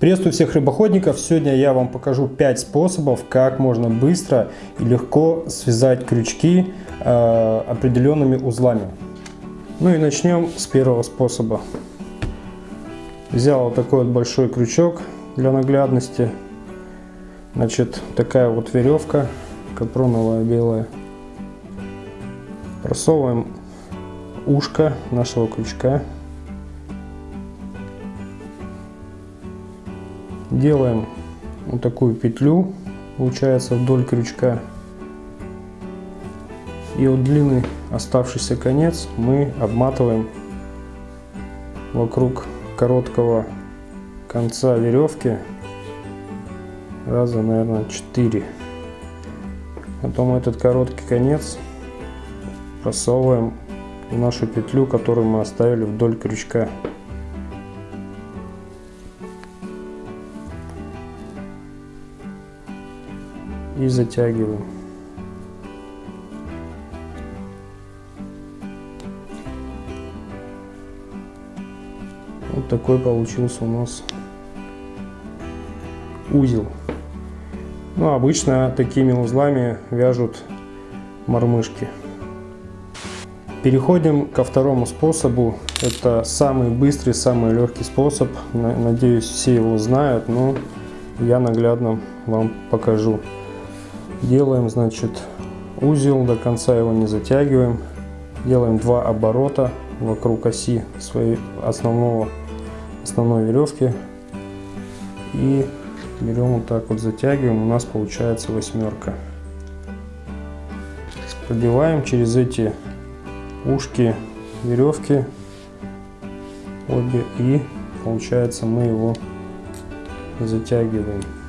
Приветствую всех рыбоходников! Сегодня я вам покажу 5 способов, как можно быстро и легко связать крючки э, определенными узлами. Ну и начнем с первого способа. Взял вот такой вот большой крючок для наглядности. Значит, такая вот веревка капроновая белая. Просовываем ушко нашего крючка делаем вот такую петлю получается вдоль крючка. И вот длинный оставшийся конец мы обматываем вокруг короткого конца веревки. Раза наверное 4 потом этот короткий конец просовываем в нашу петлю которую мы оставили вдоль крючка и затягиваем. Вот такой получился у нас узел. Ну, обычно такими узлами вяжут мормышки. Переходим ко второму способу. Это самый быстрый, самый легкий способ. Надеюсь, все его знают, но я наглядно вам покажу. Делаем, значит, узел, до конца его не затягиваем. Делаем два оборота вокруг оси своей основного, основной веревки. И берем вот так вот затягиваем, у нас получается восьмерка. Продеваем через эти ушки веревки обе и получается мы его затягиваем.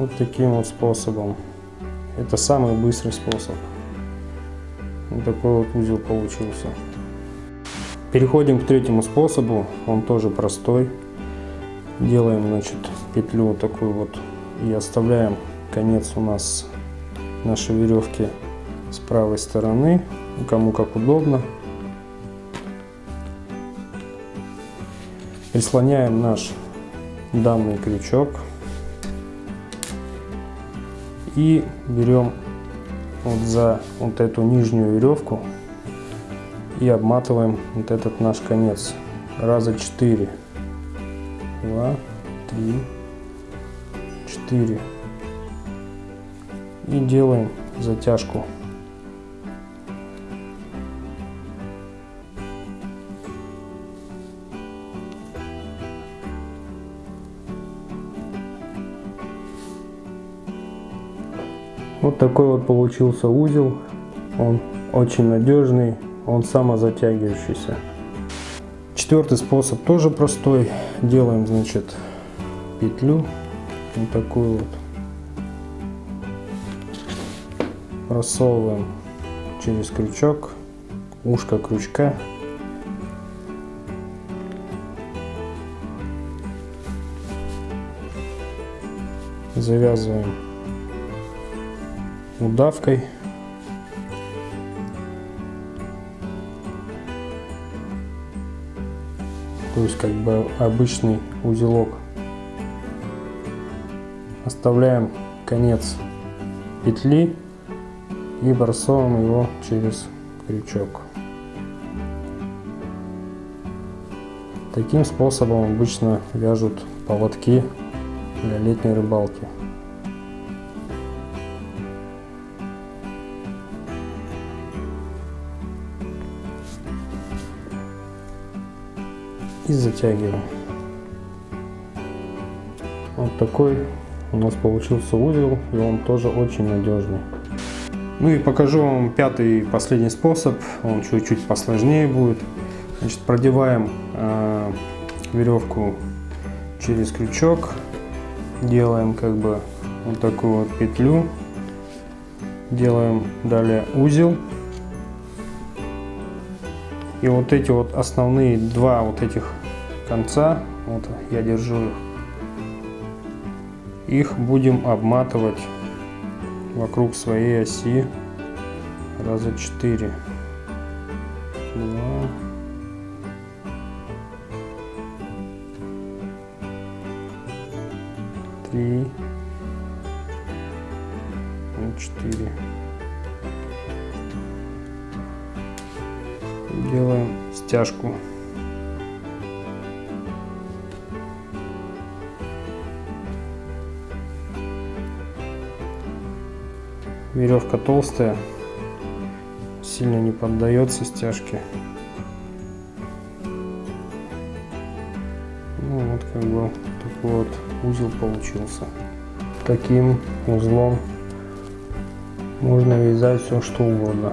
Вот таким вот способом. Это самый быстрый способ. Вот такой вот узел получился. Переходим к третьему способу. Он тоже простой. Делаем, значит, петлю вот такую вот и оставляем конец у нас нашей веревки с правой стороны, кому как удобно. Прислоняем наш данный крючок и берем вот за вот эту нижнюю веревку и обматываем вот этот наш конец. Раза 4 2 3 4 и делаем затяжку Вот такой вот получился узел. Он очень надежный, он самозатягивающийся. Четвертый способ тоже простой. Делаем, значит, петлю вот такую вот. Просовываем через крючок, ушко крючка. Завязываем удавкой. То есть как бы обычный узелок. Оставляем конец петли и бросаем его через крючок. Таким способом обычно вяжут поводки для летней рыбалки. И затягиваем. Вот такой у нас получился узел, и он тоже очень надежный. Ну и покажу вам пятый последний способ, он чуть-чуть посложнее будет. Значит, продеваем э, веревку через крючок, делаем как бы вот такую вот петлю, делаем далее узел и вот эти вот основные два вот этих конца, вот я держу их, будем обматывать вокруг своей оси раза 4. два, три, и четыре. Делаем стяжку. Веревка толстая, сильно не поддается стяжке. Ну вот как бы такой вот узел получился. Таким узлом можно вязать все что угодно.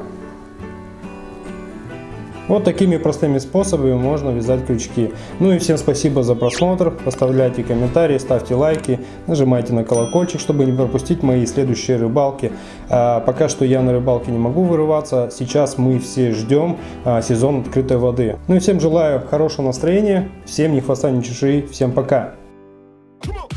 Вот такими простыми способами можно вязать крючки. Ну и всем спасибо за просмотр. Оставляйте комментарии, ставьте лайки, нажимайте на колокольчик, чтобы не пропустить мои следующие рыбалки. А, пока что я на рыбалке не могу вырываться. Сейчас мы все ждем а, сезон открытой воды. Ну и всем желаю хорошего настроения. Всем ни хвоста, ни чешуи. Всем пока. Come on.